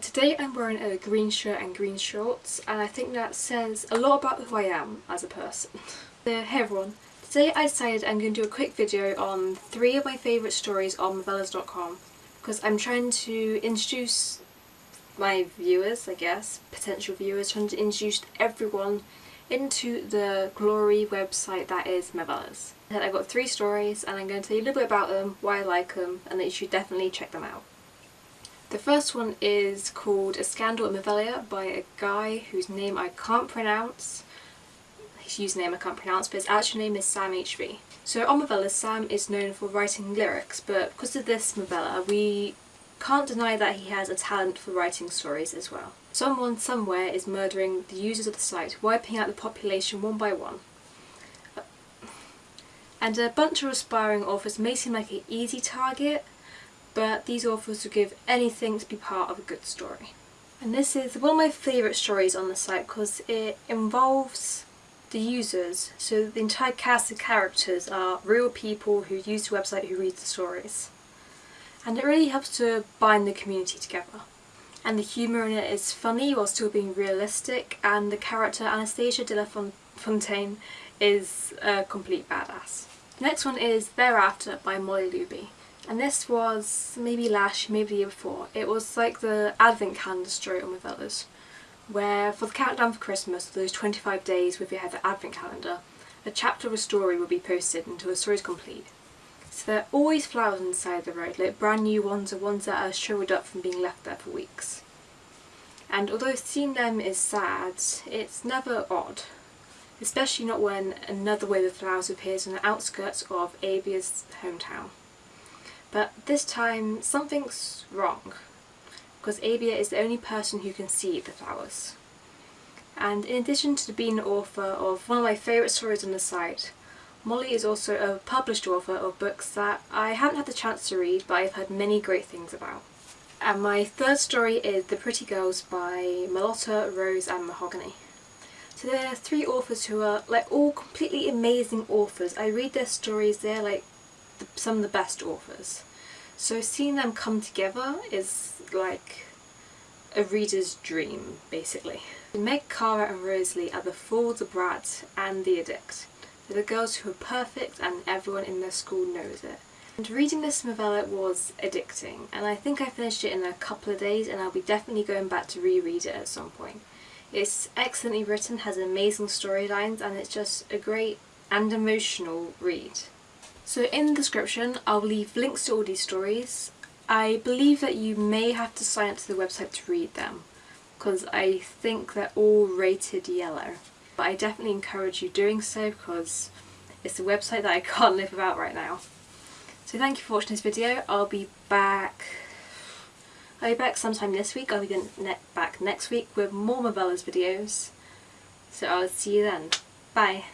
Today I'm wearing a green shirt and green shorts and I think that says a lot about who I am as a person. Uh, hey everyone, today I decided I'm going to do a quick video on three of my favourite stories on movellas.com because I'm trying to introduce my viewers, I guess, potential viewers, trying to introduce everyone into the glory website that is Movellas. I've got three stories and I'm going to tell you a little bit about them, why I like them and that you should definitely check them out. The first one is called A Scandal in Movelia by a guy whose name I can't pronounce. His username I can't pronounce, but his actual name is Sam HV. So on Movellas, Sam is known for writing lyrics, but because of this novella, we can't deny that he has a talent for writing stories as well. Someone somewhere is murdering the users of the site, wiping out the population one by one. And a bunch of aspiring authors may seem like an easy target, but these authors will give anything to be part of a good story. And this is one of my favourite stories on the site because it involves the users, so the entire cast of characters are real people who use the website who read the stories. And it really helps to bind the community together. And the humour in it is funny while still being realistic and the character Anastasia de la Fontaine is a complete badass. The next one is Thereafter by Molly Luby and this was maybe last year, maybe the year before. It was like the advent calendar story on Movellas where for the countdown for Christmas, those 25 days with your the advent calendar, a chapter of a story will be posted until the story is complete. So there are always flowers inside the road, like brand new ones or ones that are shriveled up from being left there for weeks. And although seeing them is sad, it's never odd. Especially not when another wave of flowers appears on the outskirts of Abia's hometown. But this time something's wrong because Abia is the only person who can see the flowers. And in addition to being an author of one of my favourite stories on the site, Molly is also a published author of books that I haven't had the chance to read but I've heard many great things about. And my third story is The Pretty Girls by Malotta, Rose and Mahogany. So there are three authors who are like all completely amazing authors. I read their stories, they're like some of the best authors. So seeing them come together is like a reader's dream, basically. Meg, Cara and Rosalie are the fool, the brat and the addict. They're the girls who are perfect and everyone in their school knows it. And reading this novella was addicting and I think I finished it in a couple of days and I'll be definitely going back to reread it at some point. It's excellently written, has amazing storylines and it's just a great and emotional read. So in the description I'll leave links to all these stories. I believe that you may have to sign up to the website to read them because I think they're all rated yellow. But I definitely encourage you doing so because it's a website that I can't live without right now. So thank you for watching this video. I'll be back I'll be back sometime this week. I'll be ne back next week with more Movellas videos. So I'll see you then. Bye.